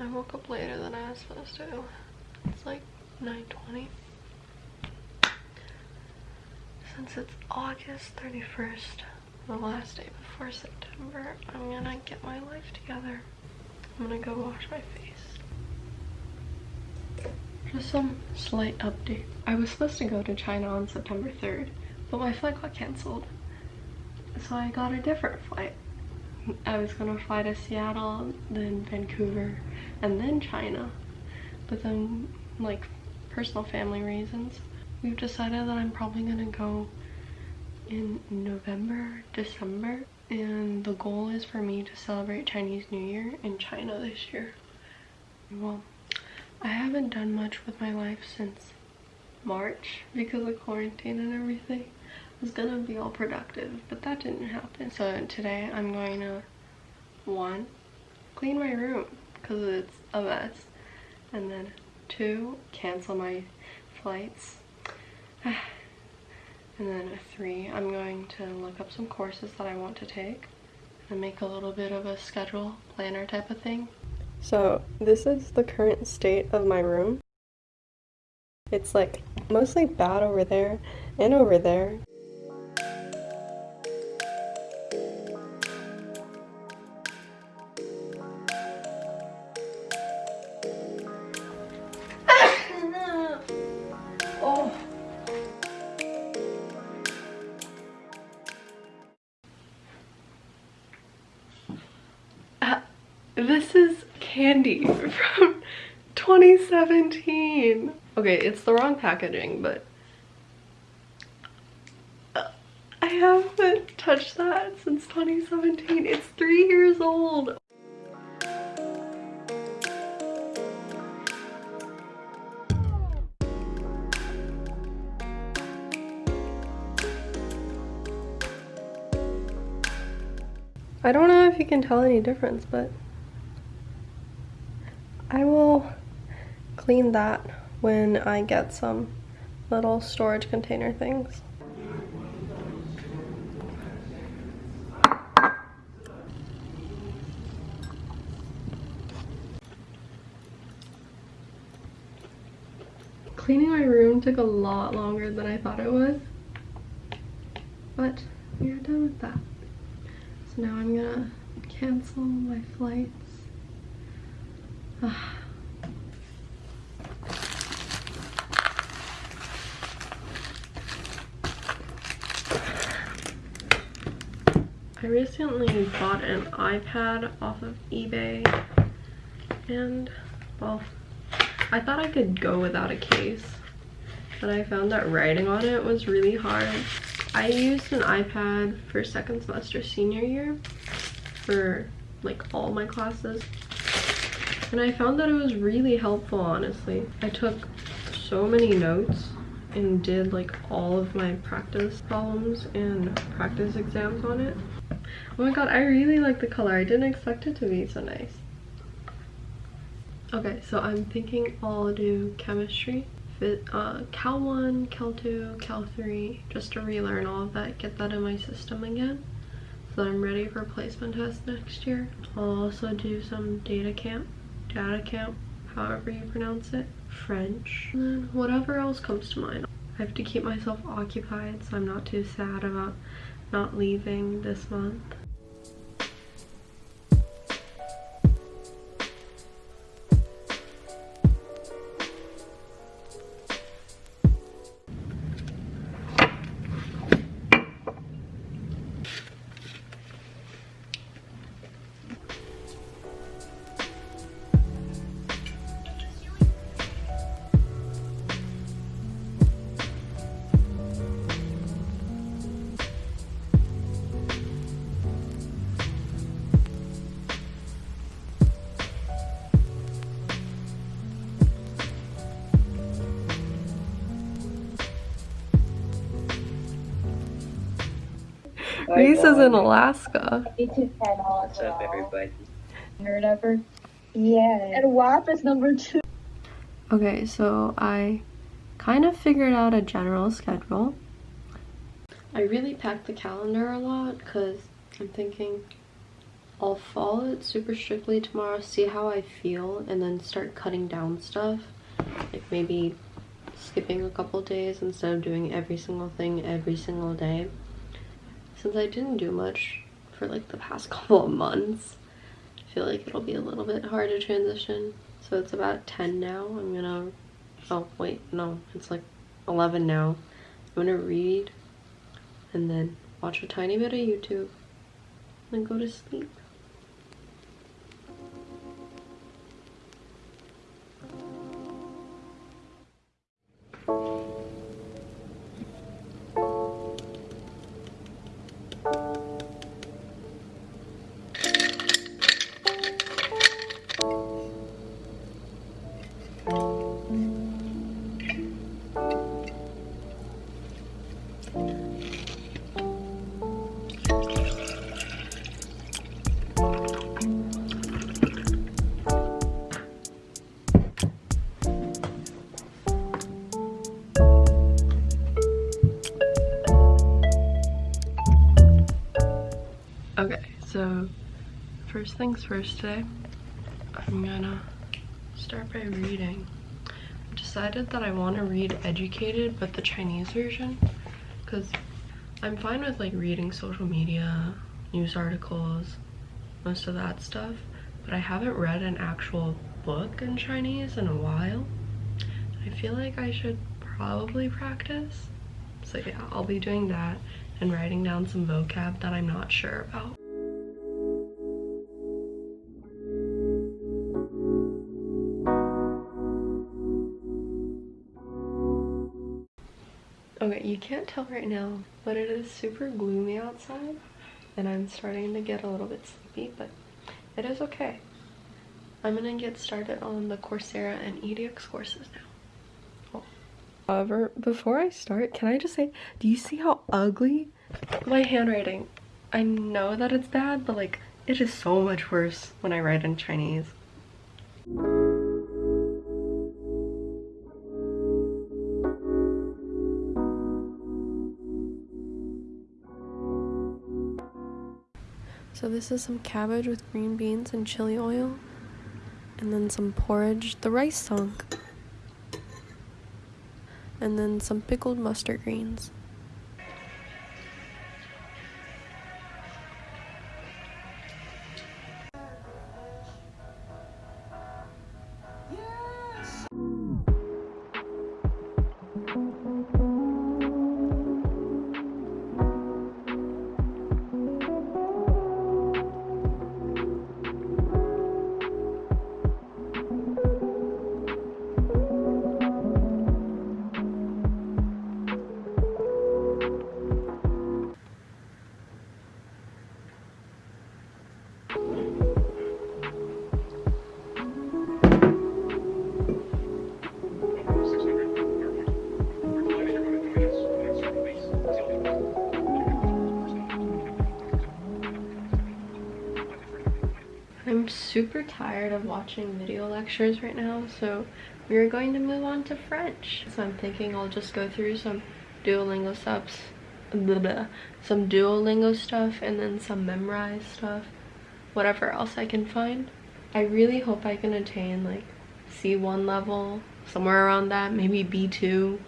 I woke up later than I was supposed to. It's like 9.20. Since it's August 31st, the last day before September, I'm gonna get my life together. I'm gonna go wash my face. Just some slight update. I was supposed to go to China on September 3rd, but my flight got cancelled. So I got a different flight. I was gonna fly to Seattle, then Vancouver, and then China. But then, like, personal family reasons, we've decided that I'm probably gonna go in November, December. And the goal is for me to celebrate Chinese New Year in China this year. Well, I haven't done much with my life since March because of quarantine and everything. Was gonna be all productive, but that didn't happen. So today I'm going to, one, clean my room because it's a mess. And then two, cancel my flights. and then three, I'm going to look up some courses that I want to take and make a little bit of a schedule planner type of thing so this is the current state of my room. It's like mostly bad over there and over there. This is candy from 2017. Okay, it's the wrong packaging, but uh, I haven't touched that since 2017. It's three years old. I don't know if you can tell any difference, but I will clean that when I get some little storage container things. Cleaning my room took a lot longer than I thought it would, but we are done with that. So now I'm gonna cancel my flights ah. I recently bought an iPad off of eBay and well I thought I could go without a case but I found that writing on it was really hard. I used an iPad for second semester senior year for like all my classes and I found that it was really helpful, honestly. I took so many notes and did like all of my practice problems and practice exams on it. Oh my god, I really like the color. I didn't expect it to be so nice. Okay, so I'm thinking I'll do chemistry. Uh, Cal 1, Cal 2, Cal 3, just to relearn all of that, get that in my system again so that I'm ready for placement test next year. I'll also do some DataCamp data camp, however you pronounce it, French, and whatever else comes to mind. I have to keep myself occupied so I'm not too sad about not leaving this month. Reese is in um, Alaska. What's up, everybody? Or whatever. Yeah. And WAP is number two. Okay, so I kind of figured out a general schedule. I really packed the calendar a lot because I'm thinking I'll follow it super strictly tomorrow, see how I feel, and then start cutting down stuff. Like maybe skipping a couple days instead of doing every single thing every single day. Since I didn't do much for like the past couple of months, I feel like it'll be a little bit hard to transition. So it's about 10 now. I'm gonna, oh wait, no, it's like 11 now. I'm gonna read and then watch a tiny bit of YouTube and then go to sleep. Okay, so first things first today, I'm gonna start by reading. I decided that I want to read Educated, but the Chinese version, because I'm fine with like reading social media, news articles, most of that stuff, but I haven't read an actual book in Chinese in a while. I feel like I should probably practice. So yeah, I'll be doing that and writing down some vocab that I'm not sure about. Okay, you can't tell right now, but it is super gloomy outside and I'm starting to get a little bit sleepy, but it is okay. I'm gonna get started on the Coursera and edX courses now. However, before I start, can I just say, do you see how ugly my handwriting? I know that it's bad, but like, it is so much worse when I write in Chinese. So this is some cabbage with green beans and chili oil. And then some porridge, the rice sunk. And then some pickled mustard greens. Super tired of watching video lectures right now, so we are going to move on to French. So I'm thinking I'll just go through some Duolingo subs, blah, blah, some Duolingo stuff, and then some Memrise stuff, whatever else I can find. I really hope I can attain like C1 level, somewhere around that, maybe B2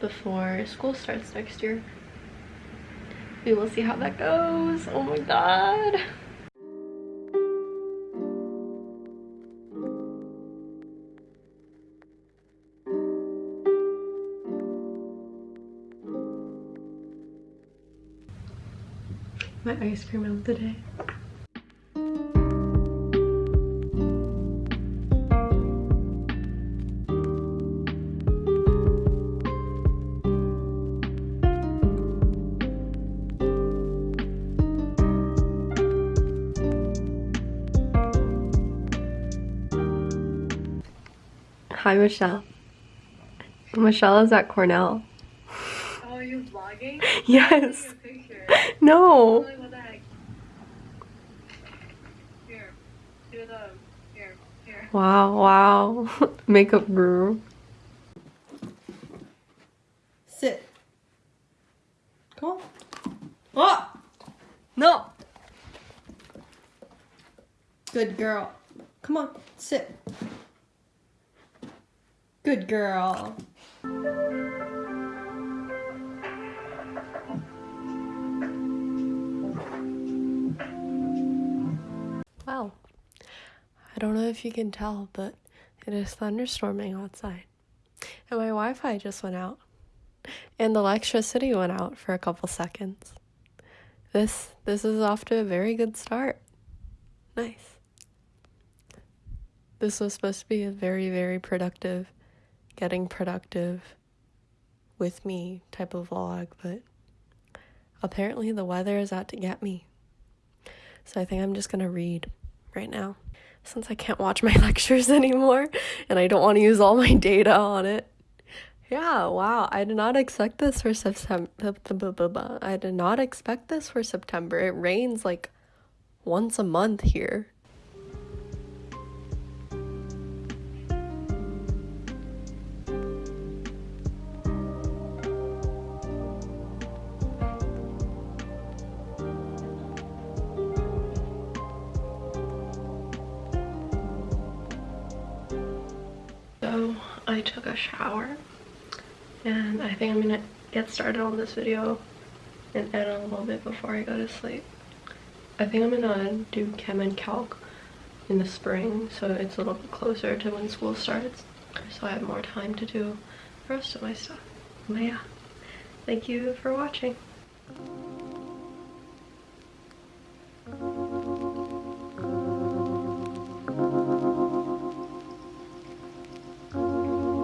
before school starts next year. We will see how that goes. Oh my god. My ice cream of the day. Hi, Michelle. Michelle is at Cornell. Oh, are you vlogging? Yes. No. Wow, wow. Makeup guru. Sit. Come on. Oh! No! Good girl. Come on, sit. Good girl. If you can tell, but it is thunderstorming outside. And my Wi Fi just went out. And the electricity went out for a couple seconds. This this is off to a very good start. Nice. This was supposed to be a very, very productive, getting productive with me type of vlog, but apparently the weather is out to get me. So I think I'm just gonna read right now since I can't watch my lectures anymore and I don't want to use all my data on it. Yeah, wow. I did not expect this for September. I did not expect this for September. It rains like once a month here. I took a shower and I think I'm gonna get started on this video and edit a little bit before I go to sleep. I think I'm gonna do chem and calc in the spring so it's a little bit closer to when school starts so I have more time to do the rest of my stuff. But yeah, thank you for watching.